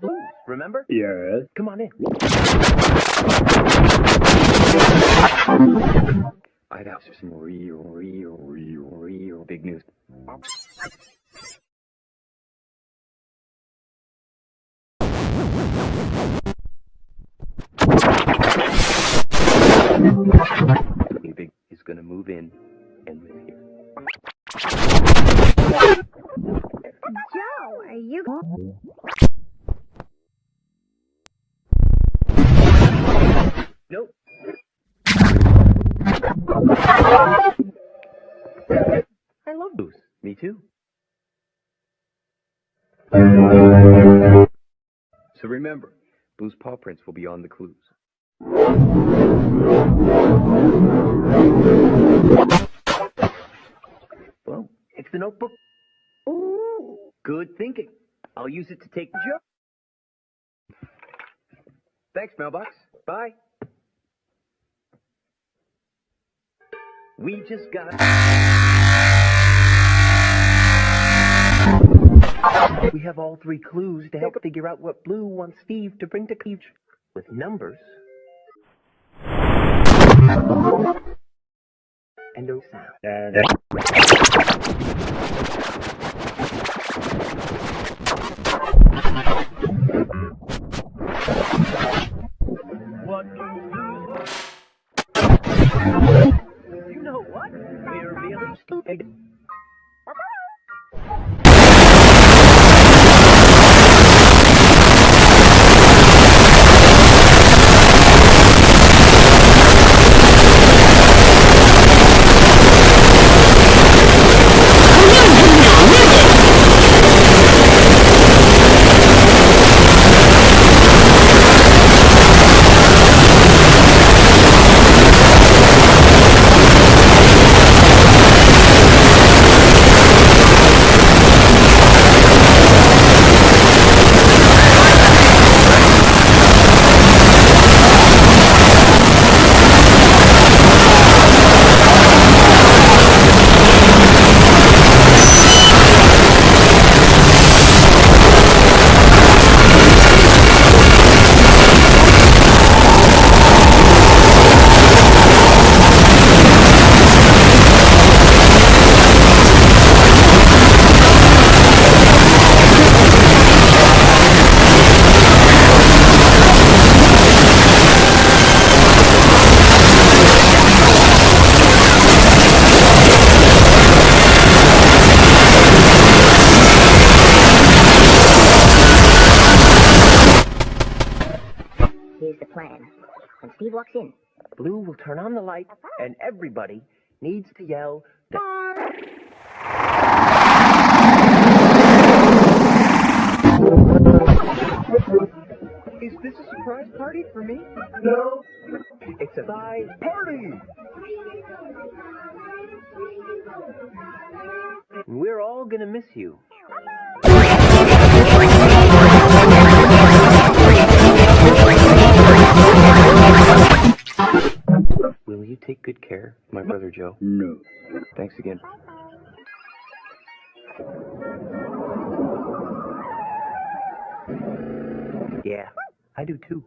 Blue, remember? Yes. Come on in. I got some real, real, real, real big news. Big Big is gonna move in and live here. Joe, are you? I love Booth. Me too. So remember, Blue's paw prints will be on the clues. Well, it's the notebook. Ooh, good thinking. I'll use it to take the. Thanks, mailbox. Bye. We just got. We have all three clues to help figure out what Blue wants Steve to bring to Cleave with numbers and no sound. Know what? We're really stupid. Here's the plan. When Steve walks in, Blue will turn on the light, and everybody needs to yell. Is this a surprise party for me? No. It's a surprise party. We're all gonna miss you. Joe? No. Thanks again. Yeah, I do too.